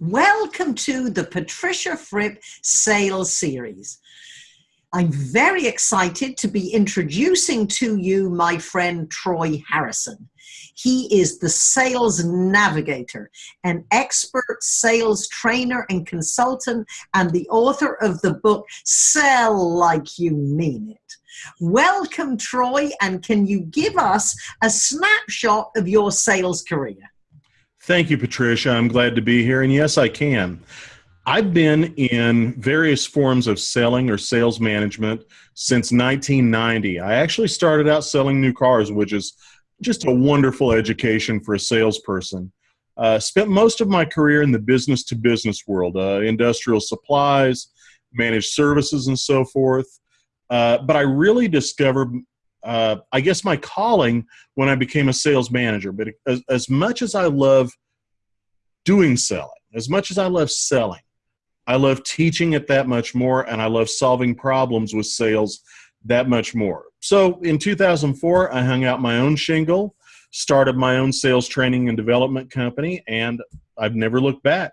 Welcome to the Patricia Fripp Sales Series. I'm very excited to be introducing to you my friend Troy Harrison. He is the sales navigator, an expert sales trainer and consultant, and the author of the book Sell Like You Mean It. Welcome, Troy, and can you give us a snapshot of your sales career? Thank you, Patricia. I'm glad to be here, and yes, I can. I've been in various forms of selling or sales management since 1990. I actually started out selling new cars, which is just a wonderful education for a salesperson. Uh, spent most of my career in the business to business world, uh, industrial supplies, managed services, and so forth. Uh, but I really discovered, uh, I guess, my calling when I became a sales manager. But as, as much as I love doing selling, as much as I love selling, I love teaching it that much more, and I love solving problems with sales that much more. So in 2004, I hung out my own shingle, started my own sales training and development company, and I've never looked back.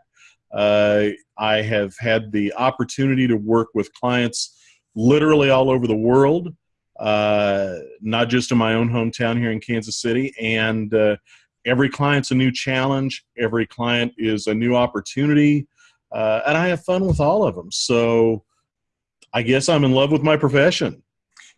Uh, I have had the opportunity to work with clients literally all over the world, uh, not just in my own hometown here in Kansas City. And uh, every client's a new challenge, every client is a new opportunity uh, and I have fun with all of them. So I guess I'm in love with my profession.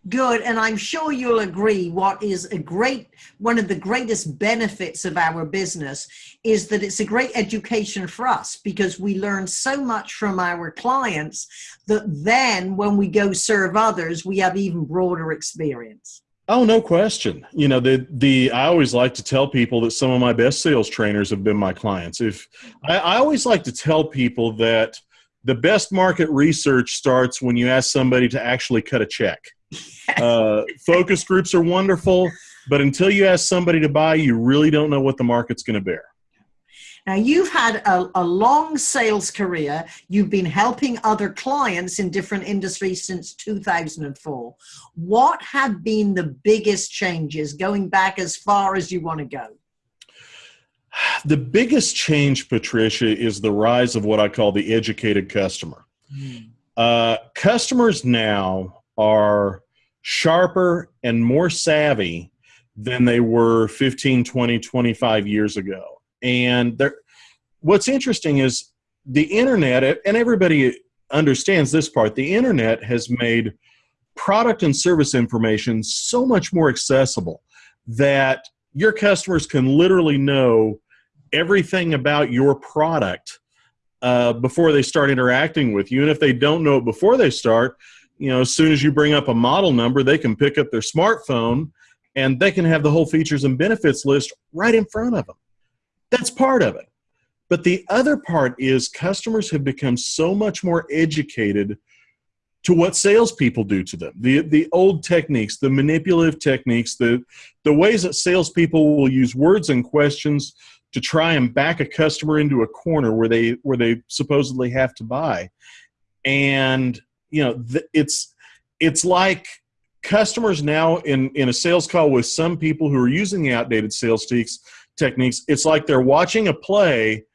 Good, and I'm sure you'll agree. What is a great one of the greatest benefits of our business is that it's a great education for us because we learn so much from our clients that then when we go serve others, we have even broader experience. Oh, no question. You know, the the I always like to tell people that some of my best sales trainers have been my clients. If I, I always like to tell people that the best market research starts when you ask somebody to actually cut a check. Uh, focus groups are wonderful, but until you ask somebody to buy, you really don't know what the market's going to bear. Now, you've had a, a, long sales career. You've been helping other clients in different industries since 2004. What have been the biggest changes going back as far as you want to go? The biggest change, Patricia, is the rise of what I call the educated customer. Mm. Uh, customers now are sharper and more savvy than they were 15, 20, 25 years ago and what's interesting is the internet, and everybody understands this part, the internet has made product and service information so much more accessible that your customers can literally know everything about your product uh, before they start interacting with you. And if they don't know it before they start, you know, as soon as you bring up a model number, they can pick up their smartphone and they can have the whole features and benefits list right in front of them. That's part of it. But the other part is customers have become so much more educated to what salespeople do to them. The the old techniques, the manipulative techniques, the the ways that salespeople will use words and questions to try and back a customer into a corner where they where they supposedly have to buy, and you know it's it's like customers now in in a sales call with some people who are using the outdated sales techniques techniques, it's like they're watching a play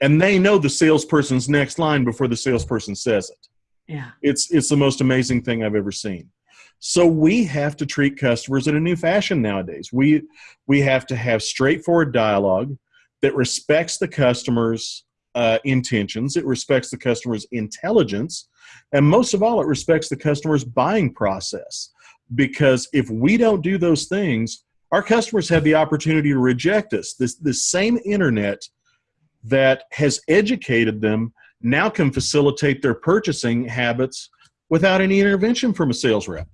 and they know the salesperson's next line before the salesperson says it. Yeah. It's it's the most amazing thing I've ever seen. So we have to treat customers in a new fashion nowadays. We we have to have straightforward dialogue that respects the customer's uh, intentions, it respects the customer's intelligence, and most of all, it respects the customer's buying process. Because if we don't do those things, our customers have the opportunity to reject us. This, this same internet that has educated them now can facilitate their purchasing habits without any intervention from a sales rep.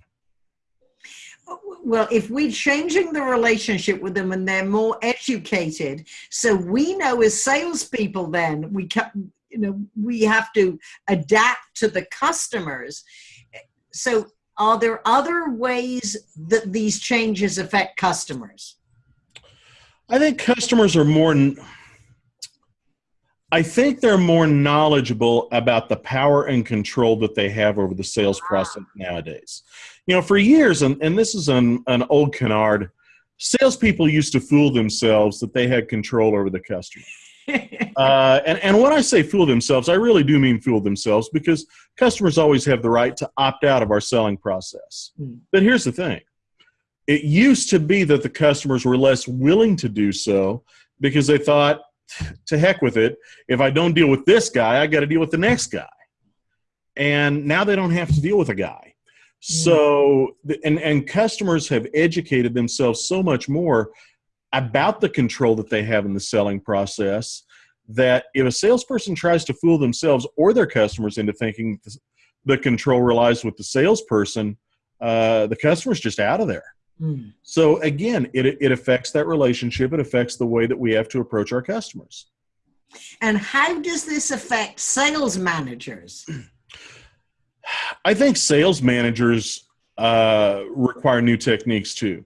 Well, if we're changing the relationship with them and they're more educated, so we know as salespeople, then we can, you know, we have to adapt to the customers. So are there other ways that these changes affect customers? I think customers are more. I think they're more knowledgeable about the power and control that they have over the sales ah. process nowadays. You know, for years, and, and this is an, an old canard, salespeople used to fool themselves that they had control over the customer. uh, and, and when I say fool themselves, I really do mean fool themselves because customers always have the right to opt out of our selling process. Mm. But here's the thing it used to be that the customers were less willing to do so because they thought, to heck with it. If I don't deal with this guy, I got to deal with the next guy. And now they don't have to deal with a guy. So, and, and customers have educated themselves so much more about the control that they have in the selling process that if a salesperson tries to fool themselves or their customers into thinking the control relies with the salesperson, uh, the customer's just out of there. Mm. So again, it, it affects that relationship. It affects the way that we have to approach our customers. And how does this affect sales managers? I think sales managers uh, require new techniques too.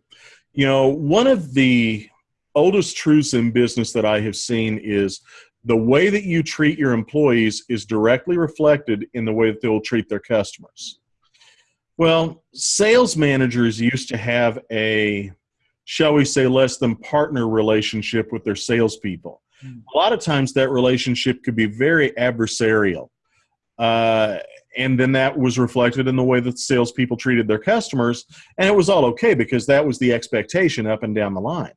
You know, one of the oldest truths in business that I have seen is the way that you treat your employees is directly reflected in the way that they will treat their customers. Well, sales managers used to have a, shall we say, less than partner relationship with their salespeople. Mm. A lot of times that relationship could be very adversarial. Uh, and then that was reflected in the way that salespeople treated their customers. And it was all okay because that was the expectation up and down the line.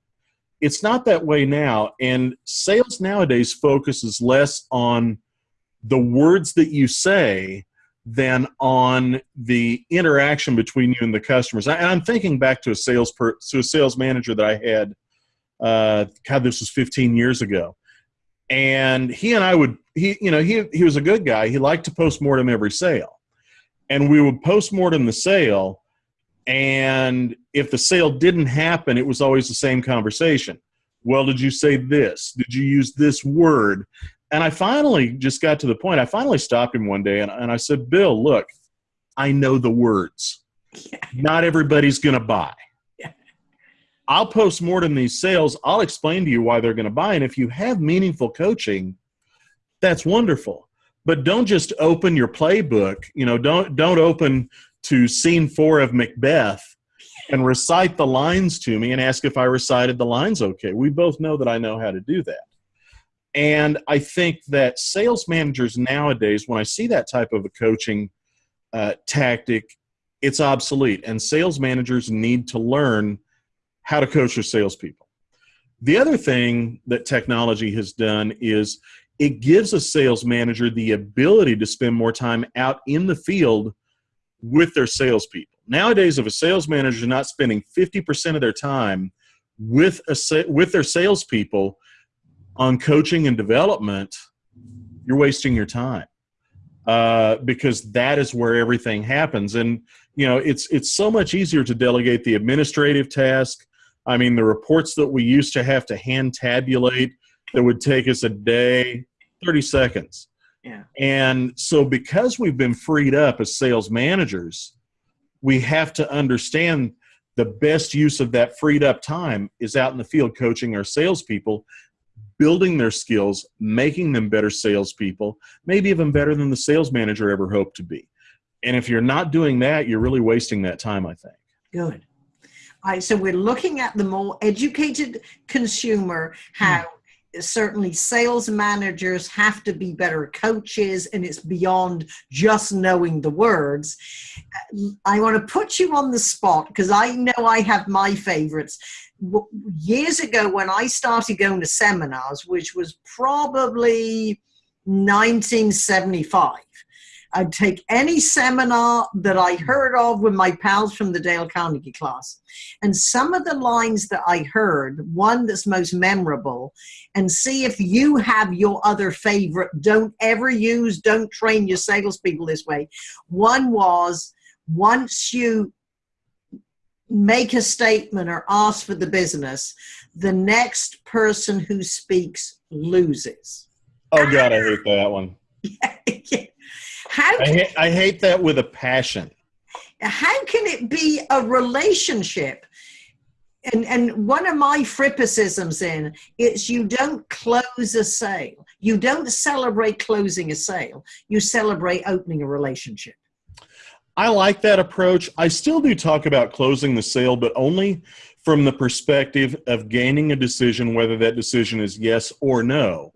It's not that way now. And sales nowadays focuses less on the words that you say than on the interaction between you and the customers. And I'm thinking back to a sales per, to a sales manager that I had. Uh, God, this was 15 years ago, and he and I would he you know he he was a good guy. He liked to post mortem every sale, and we would post mortem the sale. And if the sale didn't happen, it was always the same conversation. Well, did you say this? Did you use this word? And I finally just got to the point. I finally stopped him one day and, and I said, Bill, look, I know the words. Yeah. Not everybody's going to buy. I'll post more than these sales. I'll explain to you why they're going to buy. And if you have meaningful coaching, that's wonderful. But don't just open your playbook. You know, don't don't open to scene four of Macbeth and recite the lines to me and ask if I recited the lines okay. We both know that I know how to do that. And I think that sales managers nowadays, when I see that type of a coaching uh, tactic, it's obsolete. And sales managers need to learn how to coach your salespeople. The other thing that technology has done is it gives a sales manager the ability to spend more time out in the field with their salespeople. Nowadays, if a sales manager is not spending 50% of their time with, a, with their salespeople, on coaching and development, you're wasting your time uh, because that is where everything happens. And you know, it's it's so much easier to delegate the administrative task. I mean, the reports that we used to have to hand tabulate that would take us a day, 30 seconds. Yeah. And so because we've been freed up as sales managers, we have to understand the best use of that freed up time is out in the field coaching our salespeople building their skills, making them better salespeople, maybe even better than the sales manager ever hoped to be. And if you're not doing that, you're really wasting that time, I think. Good. Right, so we're looking at the more educated consumer, how hmm. certainly sales managers have to be better coaches and it's beyond just knowing the words i want to put you on the spot because i know i have my favorites years ago when I started going to seminars, which was probably 1975, I'd take any seminar that I mm. heard of with my pals from the Dale Carnegie class. And some of the lines that I heard, one that's most memorable, and see if you have your other favorite, don't ever use, don't train your salespeople this way. One was, once you make a statement or ask for the business, the next person who speaks loses. Oh God, I hate that one. How I, hate, I hate that with a passion. How can it be a relationship? And, and one of my frippicisms in it's you don't close a sale. You don't celebrate closing a sale. You celebrate opening a relationship. I like that approach. I still do talk about closing the sale, but only from the perspective of gaining a decision, whether that decision is yes or no.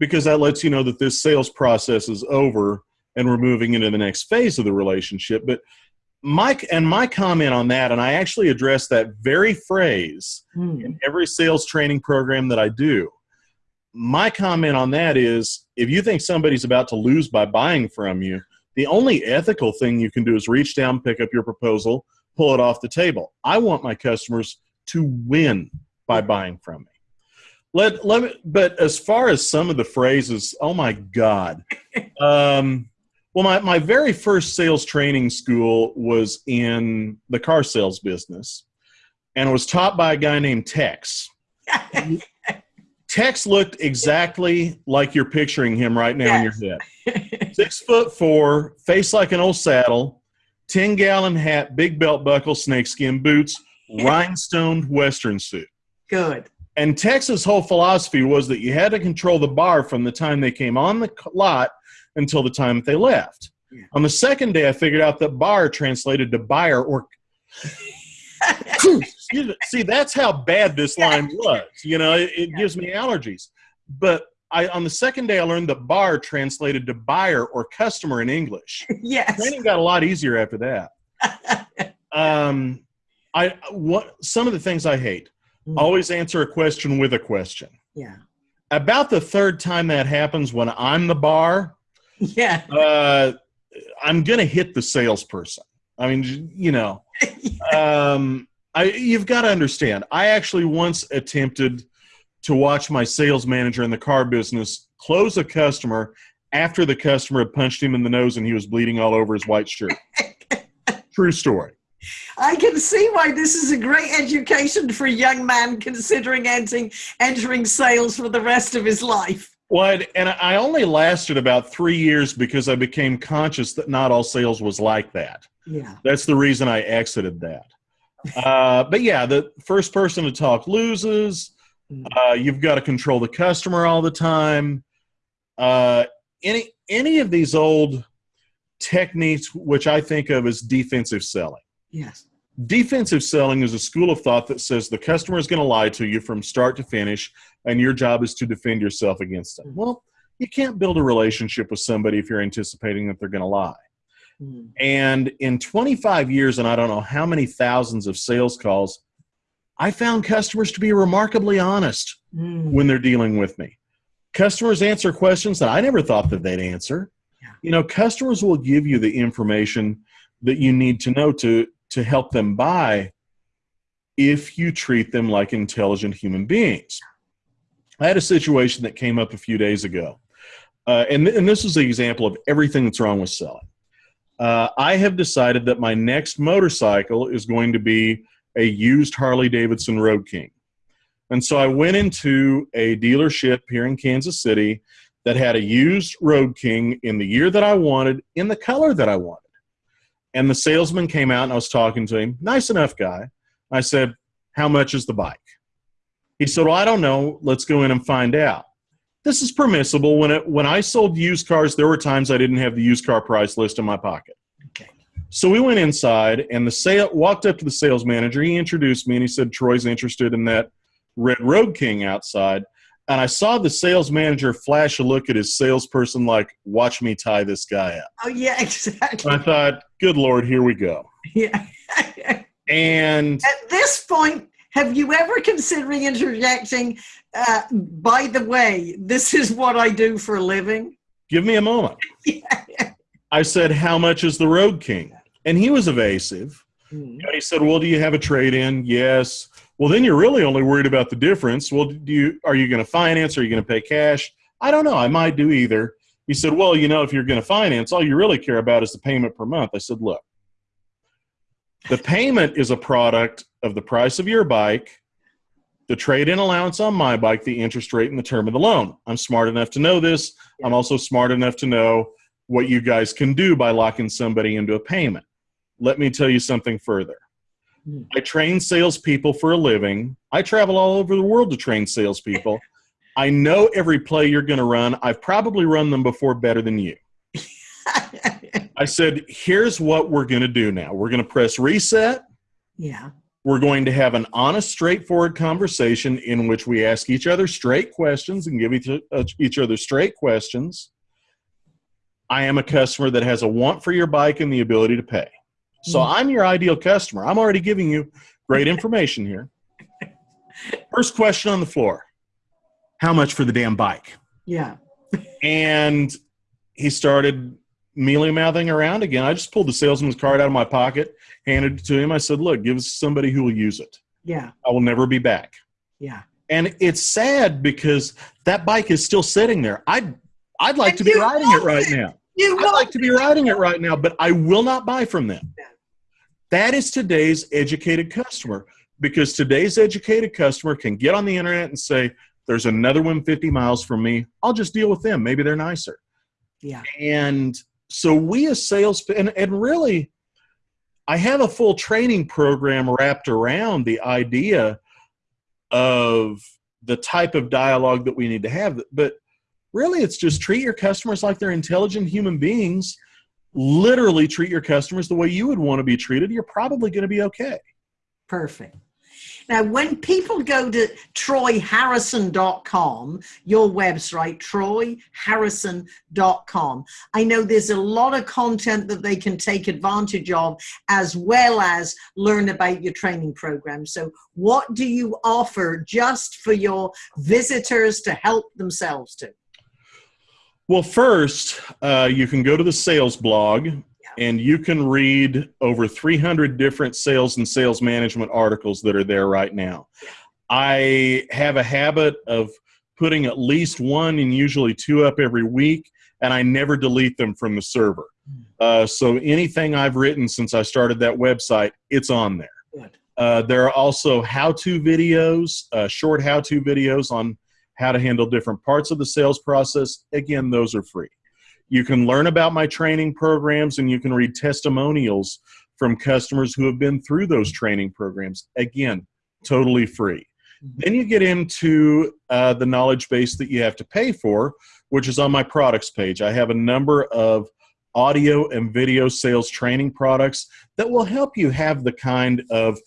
because that lets you know that this sales process is over and we're moving into the next phase of the relationship. But Mike and my comment on that, and I actually address that very phrase Hmm. in every sales training program that I do. My comment on that is if you think somebody's about to lose by buying from you, the only ethical thing you can do is reach down, pick up your proposal, pull it off the table. I want my customers to win by buying from me. Let, let me, but as far as some of the phrases, oh my God. Um, well, my, my very first sales training school was in the car sales business, and it was taught by a guy named Tex. Tex looked exactly like you're picturing him right now in your head. Six foot four, face like an old saddle, 10 gallon hat, big belt buckle, snakeskin boots, rhinestoned Western suit. Good. And Tex's whole philosophy was that you had to control the bar from the time they came on the lot until the time that they left. Yeah. On the second day, I figured out that bar translated to buyer or. See, that's how bad this line was. You know, it, it gives me allergies. But I, on the second day, I learned that bar translated to buyer or customer in English. yes. Training got a lot easier after that. Um, I what some of the things I hate. Mm. Always answer a question with a question. Yeah. About the third time that happens when I'm the bar, Yeah. uh, I'm gonna hit the salesperson. I mean, you know, um, I you've got to understand. I actually once attempted to watch my sales manager in the car business close a customer after the customer had punched him in the nose and he was bleeding all over his white shirt. True story. I can see why this is a great education for a young man considering entering entering sales for the rest of his life. Well, and I only lasted about three years because I became conscious that not all sales was like that. Yeah. That's the reason I exited that. Uh, but yeah, the first person to talk loses. Uh, you've got to control the customer all the time. Uh, any any of these old techniques, which I think of as defensive selling. Yes. Defensive selling is a school of thought that says the customer is going to lie to you from start to finish, and your job is to defend yourself against them. Well, you can't build a relationship with somebody if you're anticipating that they're going to lie. Mm. And in 25 years, and I don't know how many thousands of sales calls, I found customers to be remarkably honest Mm. when they're dealing with me. Customers answer questions that I never thought that they'd answer. Yeah. You know, customers will give you the information that you need to know to to help them buy if you treat them like intelligent human beings. I had a situation that came up a few days ago, uh, and, and this is an example of everything that's wrong with selling. Uh, I have decided that my next motorcycle is going to be a used Harley Davidson Road King. And so I went into a dealership here in Kansas City that had a used Road King in the year that I wanted, in the color that I wanted. And the salesman came out and I was talking to him, nice enough guy. I said, How much is the bike? He said, Well, I don't know. Let's go in and find out. This is permissible. When, it, when I sold used cars, there were times I didn't have the used car price list in my pocket. Okay. So we went inside and the sale walked up to the sales manager. He introduced me and he said, Troy's interested in that red Road King outside. And I saw the sales manager flash a look at his salesperson like, watch me tie this guy up. Oh yeah, exactly. And I thought, good Lord, here we go. Yeah. And At this point, have you ever considering interjecting? Uh, by the way, this is what I do for a living. give me a moment. I said, how much is the Road King? And he was evasive. Mm. He said, well, do you have a trade in? Yes. Well, then you're really only worried about the difference. Well, do you, are you going to finance? Are you going to pay cash? I don't know. I might do either. He said, well, you know, if you're going to finance, all you really care about is the payment per month. I said, look, the payment is a product of the price of your bike, the trade in allowance on my bike, the interest rate, and the term of the loan. I'm smart enough to know this. I'm also smart enough to know what you guys can do by locking somebody into a payment. Let me tell you something further. Hmm. I train salespeople for a living. I travel all over the world to train salespeople. I know every play you're going to run. I've probably run them before better than you. I said, here's what we're going to do now. We're going to press reset. yeah. We're going to have an honest, straightforward conversation in which we ask each other straight questions and give each, uh, each other straight questions. I am a customer that has a want for your bike and the ability to pay. So mm. I'm your ideal customer. I'm already giving you great information here. First question on the floor How much for the damn bike? Yeah. and he started mealy mouthing around again. I just pulled the salesman's card out of my pocket, handed it to him. I said, Look, give us somebody who will use it. Yeah. I will never be back. Yeah. And it's sad because that bike is still sitting there. I'd I'd like and to be riding it right it. now. You I'd like to be riding it right now, but I will not buy from them. Yeah. That is today's educated customer because today's educated customer can get on the internet and say, There's another one 50 miles from me. I'll just deal with them. Maybe they're nicer. Yeah. And so we as sales and, and really I have a full training program wrapped around the idea of the type of dialogue that we need to have. But really, it's just treat your customers like they're intelligent human beings. Literally treat your customers the way you would want to be treated. You're probably going to be okay. Perfect. Now, when people go to troyharrison.com, your website, troyharrison.com, I know there's a lot of content that they can take advantage of as well as learn about your training program. So, what do you offer just for your visitors to help themselves to? Well, first, uh, you can go to the sales blog and you can read over 300 different sales and sales management articles that are there right now. I have a habit of putting at least one and usually two up every week, and I never delete them from the server. Hmm. Uh, so anything I've written since I started that website, it's on there. Uh, there are also how-to videos, uh, short how-to videos on how to handle different parts of the sales process. Again, those are free. You can learn about my training programs and you can read testimonials from customers who have been through those training programs. Again, totally free. Mm-hmm. Then you get into uh, the knowledge base that you have to pay for, which is on my products page. I have a number of audio and video sales training products that will help you have the kind of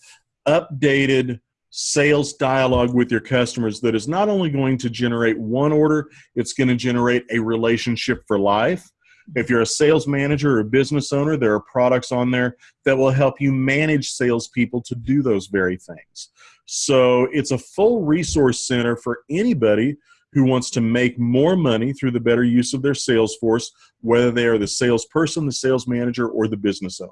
updated sales dialogue with your customers that is not only going to generate one order, it's going to generate a relationship for life. If you're a sales manager or a business owner, there are products on there that will help you manage salespeople to do those very things. So it's a full resource center for anybody who wants to make more money through the better use of their sales force, whether they are the salesperson, the sales manager, or the business owner.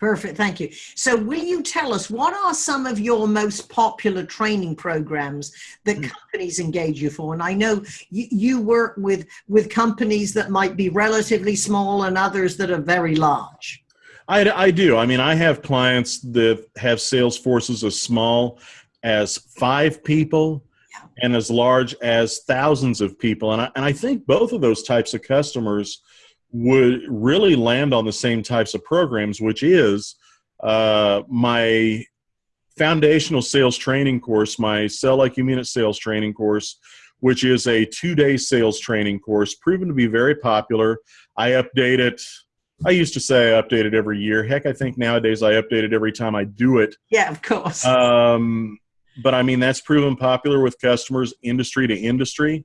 Perfect, thank you. So, will you tell us what are some of your most popular training programs that mm. companies engage you for? And I know you, you, work with with companies that might be relatively small and others that are very large. I, I do. I mean, I have clients that have sales forces as small as five people yeah. and as large as thousands of people, and I, and I think both of those types of customers would really land on the same types of programs, which is uh, my foundational sales training course, my Sell Like You Mean It sales training course, which is a two day sales training course, proven to be very popular. I update it. I used to say I update it every year. Heck, I think nowadays I update it every time I do it. Yeah, of course. Um, but I mean, that's proven popular with customers, industry to industry.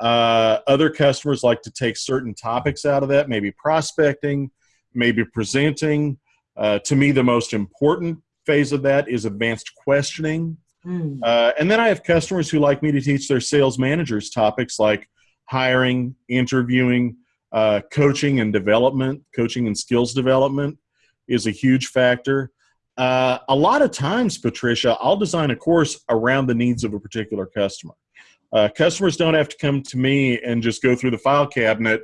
Uh, other customers like to take certain topics out of that, maybe prospecting, maybe presenting. Uh, to me, the most important phase of that is advanced questioning. Mm. Uh, and then I have customers who like me to teach their sales managers topics like hiring, interviewing, uh, coaching and development, coaching and skills development is a huge factor. Uh, a lot of times, Patricia, I'll design a course around the needs of a particular customer. Uh, customers don't have to come to me and just go through the file cabinet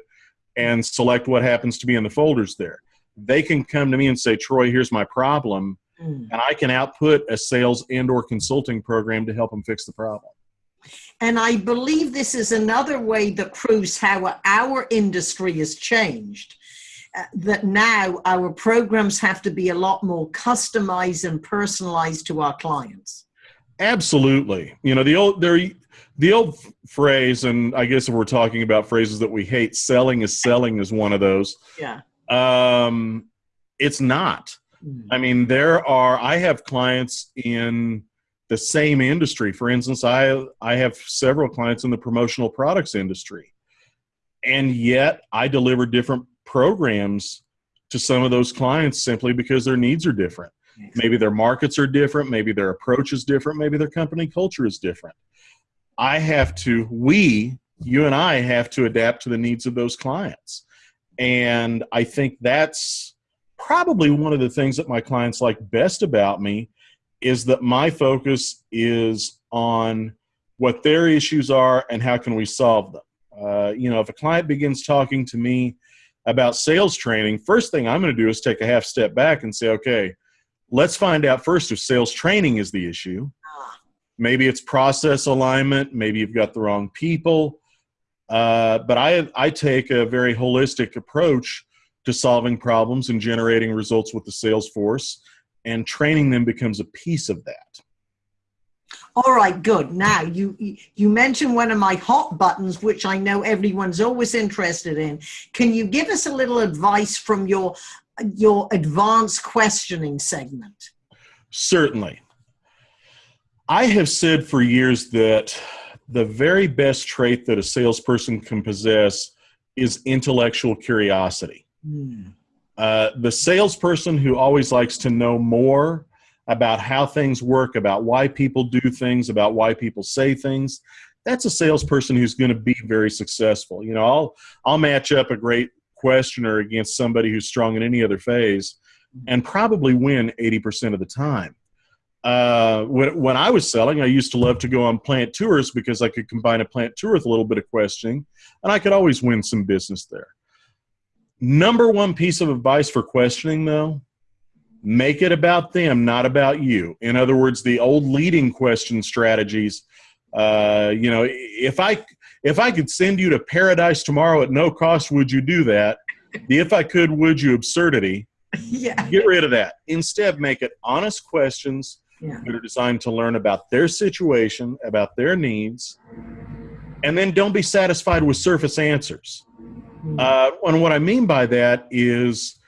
and select what happens to be in the folders there. They can come to me and say, Troy, here's my problem. Mm. And I can output a sales and or consulting program to help them fix the problem. And I believe this is another way that proves how our industry has changed. Uh, that now our programs have to be a lot more customized and personalized to our clients. Absolutely. You know, the old there the old phrase, and I guess if we're talking about phrases that we hate, selling is selling is one of those. Yeah. Um, it's not. Mm. I mean, there are, I have clients in the same industry. For instance, I, I have several clients in the promotional products industry. And yet I deliver different programs to some of those clients simply because their needs are different. Maybe their markets are different, maybe their approach is different, maybe their company culture is different. I have to, we, you and I have to adapt to the needs of those clients. And I think that's probably one of the things that my clients like best about me is that my focus is on what their issues are and how can we solve them. Uh, you know, if a client begins talking to me about sales training, first thing I'm going to do is take a half step back and say, okay, let's find out first if sales training is the issue. Maybe it's process alignment. Maybe you've got the wrong people. Uh, but I, I take a very holistic approach to solving problems and generating results with the sales force, and training them becomes a piece of that. All right, good. Now you you mentioned one of my hot buttons, which I know everyone's always interested in. Can you give us a little advice from your your advanced questioning segment? Certainly. I have said for years that the very best trait that a salesperson can possess is intellectual curiosity. Mm. Uh, the salesperson who always likes to know more about how things work, about why people do things, about why people say things, that's a salesperson who's going to be very successful. You know, I'll I'll match up a great questioner against somebody who's strong in any other phase, and probably win eighty percent of the time. Uh, when, when I was selling, I used to love to go on plant tours because I could combine a plant tour with a little bit of questioning, and I could always win some business there. Number one piece of advice for questioning, though, make it about them, not about you. In other words, the old leading question strategies. Uh, you know, if I if I could send you to paradise tomorrow at no cost, would you do that? The if I could, would you absurdity. Yeah. Get rid of that. Instead, make it honest questions yeah. that are designed to learn about their situation, about their needs, and then don't be satisfied with surface answers. Mm-hmm. Uh, and what I mean by that is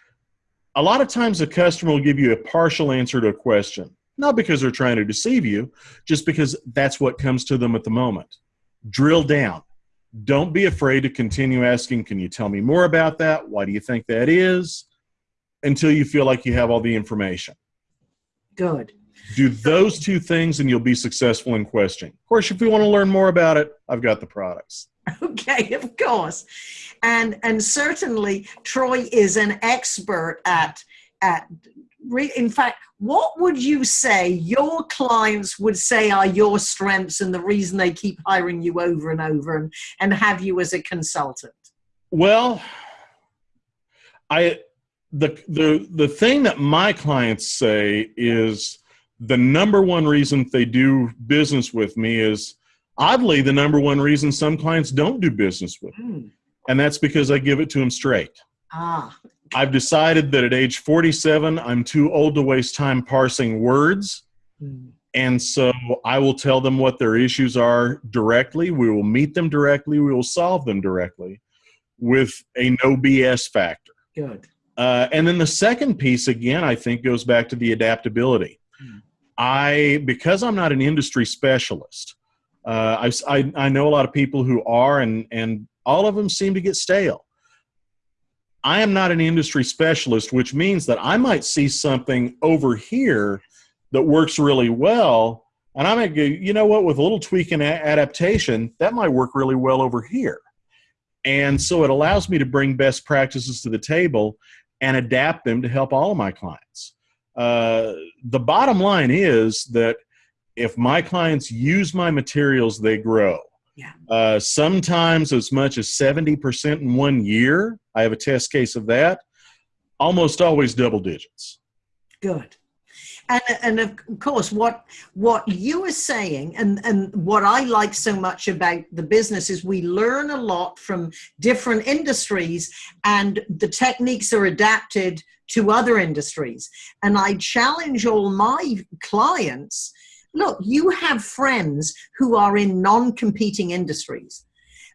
a lot of times a customer will give you a partial answer to a question, not because they're trying to deceive you, just because that's what comes to them at the moment. Drill down. Don't be afraid to continue asking, Can you tell me more about that? Why do you think that is? Until you feel like you have all the information. Good. Do those two things and you'll be successful in questioning. Of course, if you want to learn more about it, I've got the products. Okay, of course. And and certainly Troy is an expert at at in fact, what would you say your clients would say are your strengths and the reason they keep hiring you over and over and, and have you as a consultant? Well, I the the the thing that my clients say is the number one reason they do business with me is oddly the number one reason some clients don't do business with me. Mm. And that's because I give it to them straight. Ah. I've decided that at age 47, I'm too old to waste time parsing words. Mm. And so I will tell them what their issues are directly. We will meet them directly. We will solve them directly with a no BS factor. Good. Uh, and then the second piece, again, I think goes back to the adaptability. I because I'm not an industry specialist, uh, I, I, I know a lot of people who are, and and all of them seem to get stale. I am not an industry specialist, which means that I might see something over here that works really well, and I might go, you know what, with a little tweak and adaptation, that might work really well over here. And so it allows me to bring best practices to the table and adapt them to help all of my clients. Uh, the bottom line is that if my clients use my materials, they grow. Yeah. Uh, sometimes as much as 70% in one year. I have a test case of that. Almost always double digits. Good. And, and of course, what what you are saying, and, and what I like so much about the business is we learn a lot from different industries, and the techniques are adapted to other industries. And I challenge all my clients look, you have friends who are in non competing industries.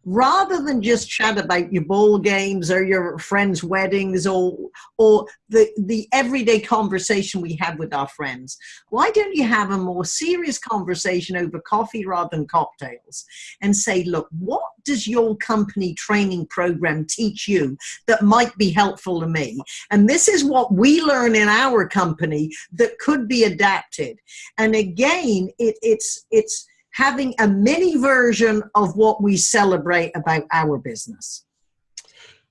Rather than just chat about your ball games or your friends' weddings or or the the everyday conversation we have with our friends, why don't you have a more serious conversation over coffee rather than cocktails and say, look, what does your company training program teach you that might be helpful to me? And this is what we learn in our company that could be adapted. And again, it, it's it's having a mini version of what we celebrate about our business.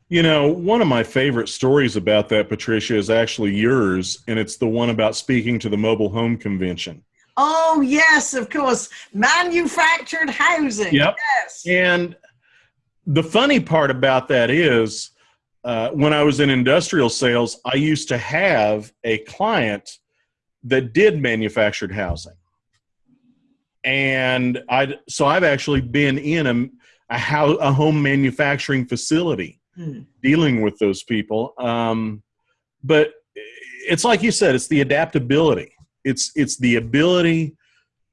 You know, one of my favorite stories about that, Patricia, is actually yours, and it's the one about speaking to the mobile home convention. Oh, yes, of course. Manufactured housing. Yep. Yes. And the funny part about that is uh, when I was in industrial sales, I used to have a client that did manufactured housing and I so I've actually been in a a, house, a home manufacturing facility hmm. dealing with those people. Um, but it's like you said, it's the adaptability. It's it's the ability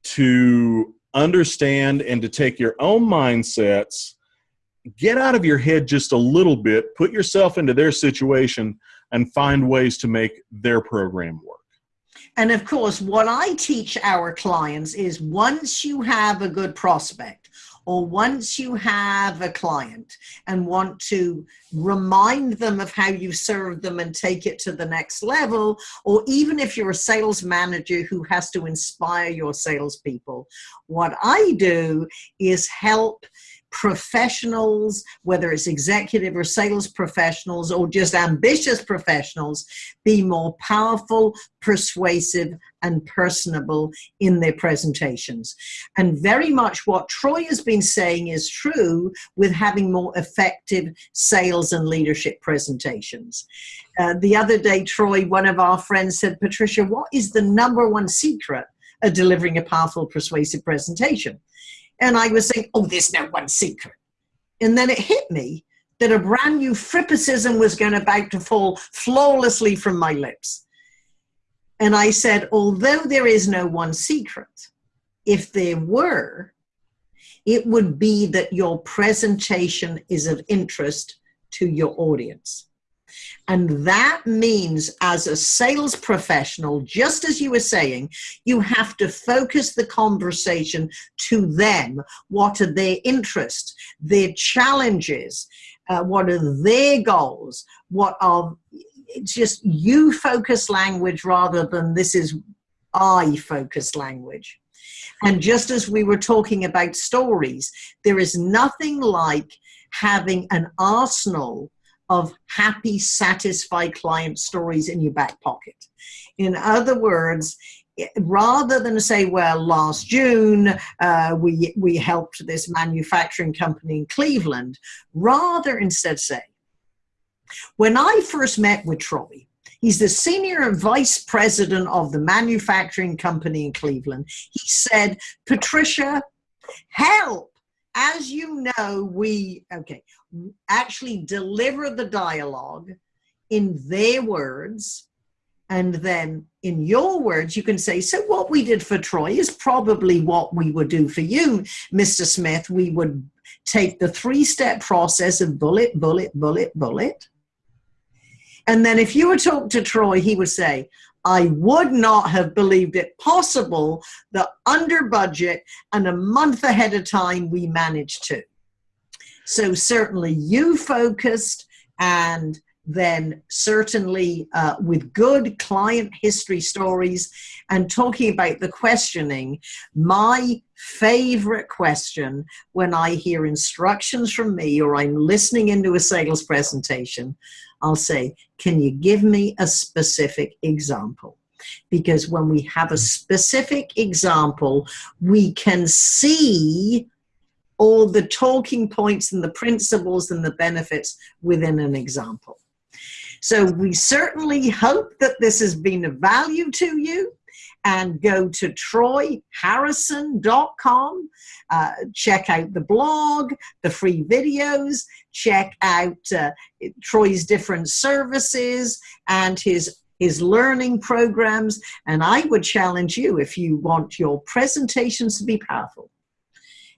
to understand and to take your own mindsets, get out of your head just a little bit, put yourself into their situation, and find ways to make their program work. And of course, what I teach our clients is once you have a good prospect or once you have a client and want to remind them of how you served them and take it to the next level, or even if you're a sales manager who has to inspire your salespeople, what I do is help professionals, whether it's executive or sales professionals or just ambitious professionals, be more powerful, persuasive, and personable in their presentations. And very much what Troy has been saying is true with having more effective sales and leadership presentations. Uh, the other day, Troy, one of our friends said, Patricia, what is the number one secret of delivering a powerful, persuasive presentation? And I was saying, oh, there's no one secret. And then it hit me that a brand new frippicism was going about to fall flawlessly from my lips. And I said, although there is no one secret, if there were, it would be that your presentation is of interest to your audience. And that means, as a sales professional, just as you were saying, you have to focus the conversation to them. What are their interests, their challenges, uh, what are their goals, what are it's just you focus language rather than this is I focused language. And just as we were talking about stories, there is nothing like having an arsenal of happy, satisfied client stories in your back pocket. In other words, rather than say, well, last June uh, we, we helped this manufacturing company in Cleveland, rather instead say, when I first met with Troy, he's the senior vice president of the manufacturing company in Cleveland. He said, Patricia, help as you know, we, okay, actually deliver the dialogue in their words. And then in your words, you can say, so what we did for Troy is probably what we would do for you, Mr. Smith. We would take the three step process of bullet, bullet, bullet, bullet. And then if you were talking to Troy, he would say, I would not have believed it possible that under budget and a month ahead of time we managed to. So certainly you focused and then certainly uh, with good client history stories and talking about the questioning, my favorite question when I hear instructions from me or I'm listening into a sales presentation, I'll say, can you give me a specific example? Because when we have a specific example, we can see all the talking points and the principles and the benefits within an example. So we certainly hope that this has been of value to you and go to troyharrison.com. Uh, check out the blog, the free videos, check out uh, Troy's different services and his his learning programs. And I would challenge you if you want your presentations to be powerful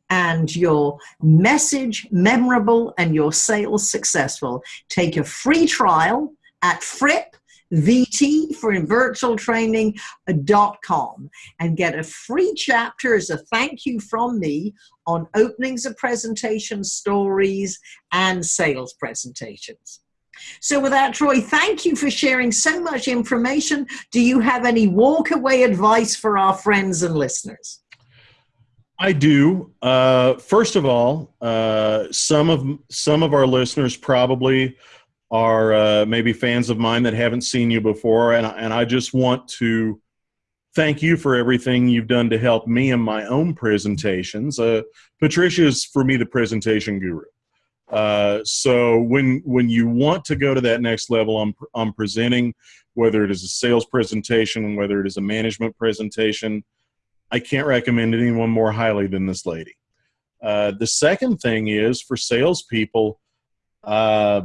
and your message memorable and your sales successful, take a free trial at Fripp VT for virtual training.com and get a free chapter as a thank you from me on openings of presentations, stories, and sales presentations. So with that, Troy, thank you for sharing so much information. Do you have any walk away advice for our friends and listeners? I do. Uh, first of all, uh, some of some of our listeners probably are uh, maybe fans of mine that haven't seen you before, and and I just want to thank you for everything you've done to help me in my own presentations. Uh, Patricia is for me the presentation guru. Uh, so when when you want to go to that next level, I'm I'm presenting, whether it is a sales presentation, whether it is a management presentation, I can't recommend anyone more highly than this lady. Uh, the second thing is for salespeople. Uh,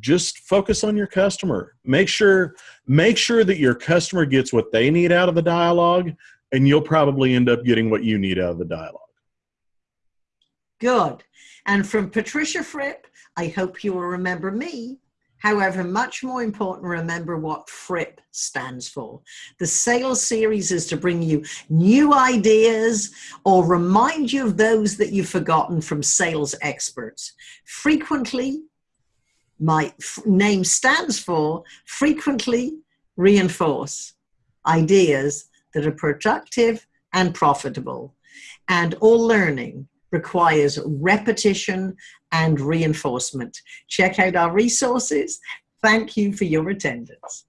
just focus on your customer. Make sure make sure that your customer gets what they need out of the dialogue, and you'll probably end up getting what you need out of the dialogue. Good. And from Patricia Fripp, I hope you will remember me. However, much more important, remember what Fripp stands for. The sales series is to bring you new ideas or remind you of those that you've forgotten from sales experts. Frequently, my name stands for frequently reinforce ideas that are productive and profitable. And all learning requires repetition and reinforcement. Check out our resources. Thank you for your attendance.